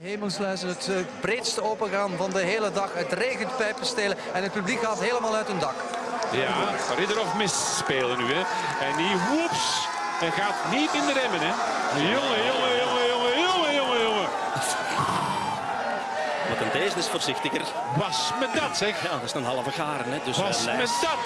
Hemelsluizen, het eh, breedste opengaan van de hele dag. Het regent pijpenstelen en het publiek gaat helemaal uit hun dak. Ja, Ridderhof misspelen nu. Hè. En die woeps. en gaat niet in de remmen. Hè. Jongen, jongen, jongen, jongen, jongen, jongen, jongen. Wat een deze is voorzichtiger. Was met dat zeg. Ja, dat is een halve garen. Hè, dus Was eh, met dat.